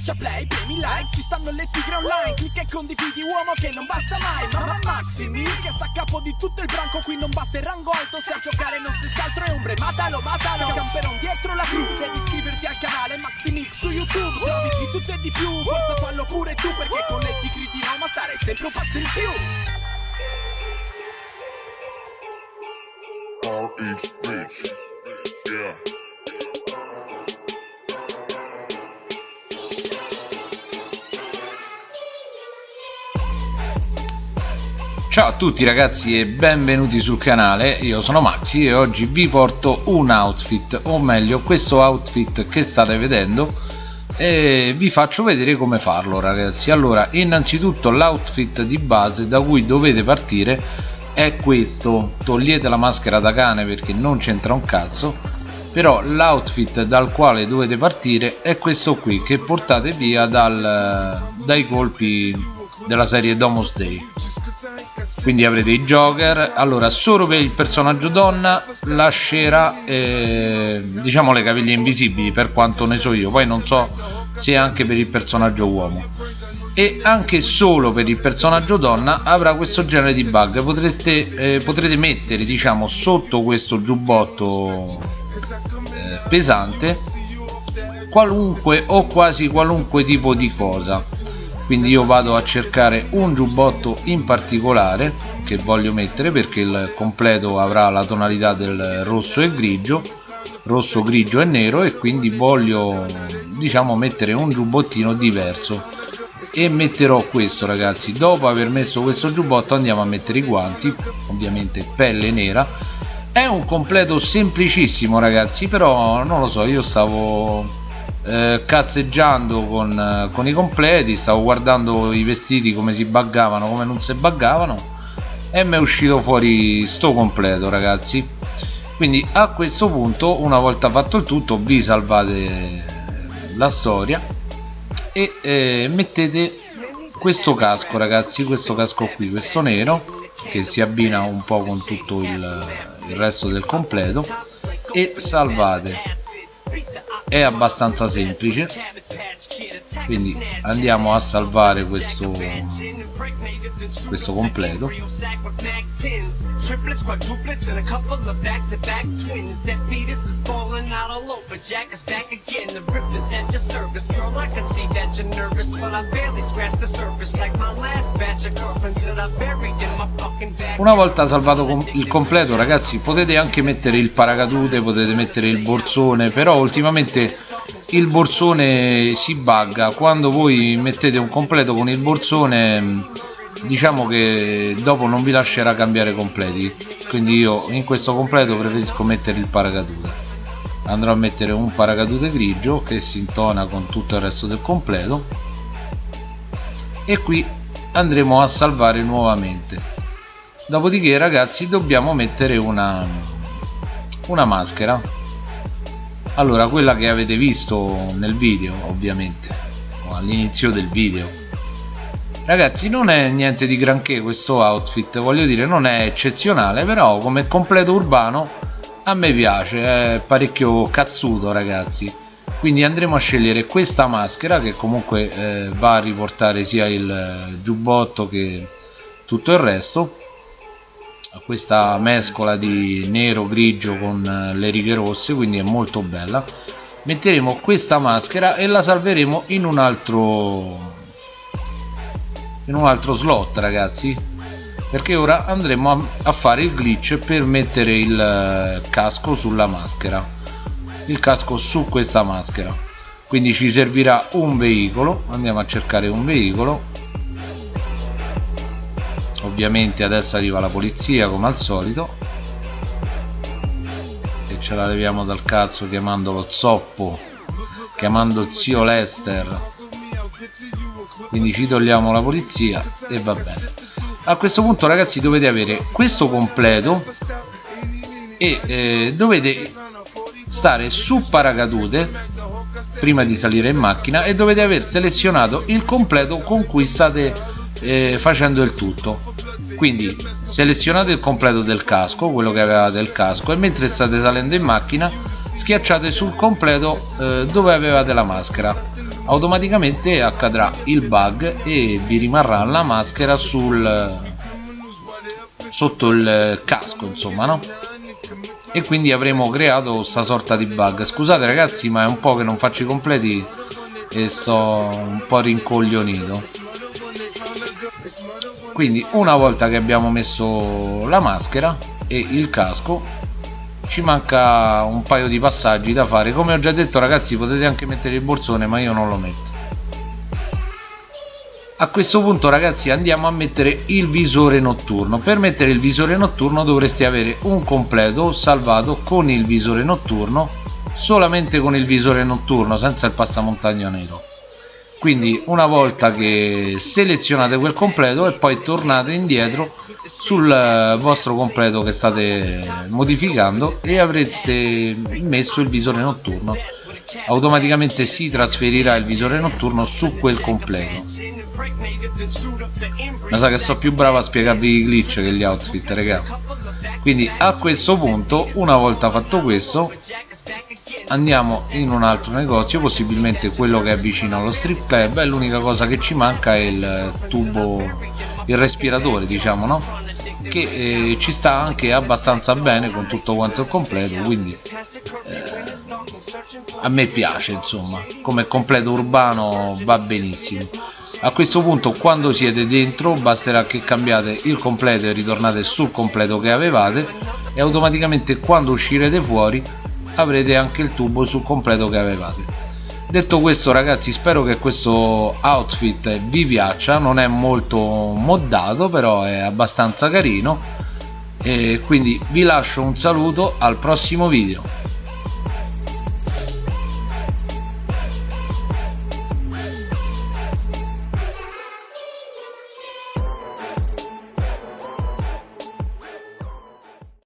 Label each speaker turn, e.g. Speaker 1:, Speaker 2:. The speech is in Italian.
Speaker 1: Schiaccia play, premi like, ci stanno le tigre online Clicca e condividi uomo che non basta mai Mamma Maximi che sta a capo di tutto il branco Qui non basta il rango alto, se a giocare non si altro è ombre Matalo, matalo, camperon dietro la crew Devi iscriverti al canale Maximix su YouTube Se di tutto e di più, forza fallo pure tu Perché con le tigre di Roma stare sempre un passo in più RH bitch. Yeah.
Speaker 2: Ciao a tutti ragazzi e benvenuti sul canale, io sono Maxi e oggi vi porto un outfit, o meglio questo outfit che state vedendo e vi faccio vedere come farlo ragazzi. Allora, innanzitutto l'outfit di base da cui dovete partire è questo, togliete la maschera da cane perché non c'entra un cazzo, però l'outfit dal quale dovete partire è questo qui che portate via dal, dai colpi della serie Domus Day quindi avrete i Joker. Allora solo per il personaggio donna lascerà eh, diciamo le caviglie invisibili per quanto ne so io. Poi non so se anche per il personaggio uomo. E anche solo per il personaggio donna avrà questo genere di bug. Potreste, eh, potrete mettere diciamo sotto questo giubbotto eh, pesante qualunque o quasi qualunque tipo di cosa quindi io vado a cercare un giubbotto in particolare che voglio mettere perché il completo avrà la tonalità del rosso e grigio rosso grigio e nero e quindi voglio diciamo mettere un giubbottino diverso. E metterò questo ragazzi. Dopo aver messo questo giubbotto andiamo a mettere i guanti ovviamente pelle nera. È un completo semplicissimo ragazzi però non lo so io stavo eh, cazzeggiando con, eh, con, i completi stavo guardando i vestiti come si buggavano come non si buggavano e mi è uscito fuori sto completo ragazzi. Quindi a questo punto una volta fatto il tutto vi salvate la storia e eh, mettete questo casco ragazzi questo casco qui questo nero che si abbina un po' con tutto il, il resto del completo e salvate è abbastanza semplice. Quindi andiamo a salvare questo questo completo una volta salvato il completo ragazzi potete anche mettere il paracadute potete mettere il borsone però ultimamente il borsone si bugga. Quando voi mettete un completo con il borsone diciamo che dopo non vi lascerà cambiare completi. Quindi io in questo completo preferisco mettere il paracadute. Andrò a mettere un paracadute grigio che si intona con tutto il resto del completo. E qui andremo a salvare nuovamente. Dopodiché ragazzi dobbiamo mettere una una maschera. Allora quella che avete visto nel video ovviamente all'inizio del video ragazzi non è niente di granché questo outfit voglio dire non è eccezionale però come completo urbano a me piace è parecchio cazzuto ragazzi. Quindi andremo a scegliere questa maschera che comunque eh, va a riportare sia il giubbotto che tutto il resto. Questa mescola di nero grigio con eh, le righe rosse quindi è molto bella. Metteremo questa maschera e la salveremo in un altro in un altro slot ragazzi. Perché ora andremo a, a fare il glitch per mettere il eh, casco sulla maschera. Il casco su questa maschera. Quindi ci servirà un veicolo. Andiamo a cercare un veicolo. Ovviamente adesso arriva la polizia come al solito. E ce la leviamo dal cazzo chiamando lo zoppo chiamando zio Lester quindi ci togliamo la polizia e va bene. A questo punto ragazzi dovete avere questo completo e eh, dovete stare su paracadute prima di salire in macchina e dovete aver selezionato il completo con cui state eh, facendo il tutto. Quindi selezionate il completo del casco quello che avevate il casco e mentre state salendo in macchina schiacciate sul completo eh, dove avevate la maschera automaticamente accadrà il bug e vi rimarrà la maschera sul sotto il casco insomma no? E quindi avremo creato questa sorta di bug. Scusate ragazzi ma è un po' che non faccio i completi e sto un po' rincoglionito. Quindi una volta che abbiamo messo la maschera e il casco ci manca un paio di passaggi da fare. Come ho già detto ragazzi potete anche mettere il borsone ma io non lo metto. A questo punto ragazzi andiamo a mettere il visore notturno. Per mettere il visore notturno dovreste avere un completo salvato con il visore notturno solamente con il visore notturno senza il passamontagna nero quindi una volta che selezionate quel completo e poi tornate indietro sul eh, vostro completo che state modificando e avreste messo il visore notturno. Automaticamente si trasferirà il visore notturno su quel completo. Ma sa che so più bravo a spiegarvi i glitch che gli outfit raga. Quindi a questo punto una volta fatto questo andiamo in un altro negozio possibilmente quello che è vicino allo strip club e l'unica cosa che ci manca è il tubo il respiratore diciamo no? Che eh, ci sta anche abbastanza bene con tutto quanto il completo quindi eh, a me piace insomma. Come completo urbano va benissimo. A questo punto quando siete dentro basterà che cambiate il completo e ritornate sul completo che avevate e automaticamente quando uscirete fuori avrete anche il tubo sul completo che avevate. Detto questo ragazzi spero che questo outfit vi piaccia. Non è molto moddato però è abbastanza carino. E quindi vi lascio un saluto al prossimo video